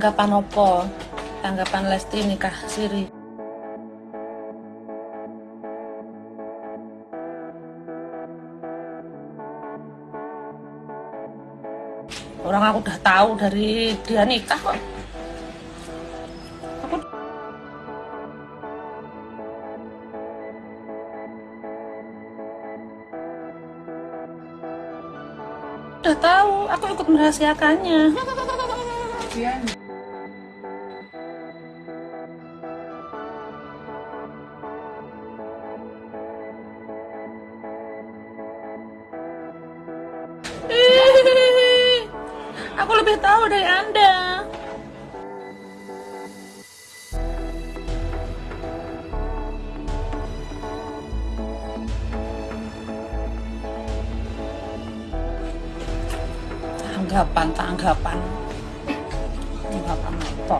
tanggapan opo? Tanggapan Lesti nikah siri orang aku udah tahu dari dia nikah kok. Aku udah tahu aku ikut merahasiakannya Aku lebih tahu dari Anda. Tanggapan, tanggapan. Tanggapan apa?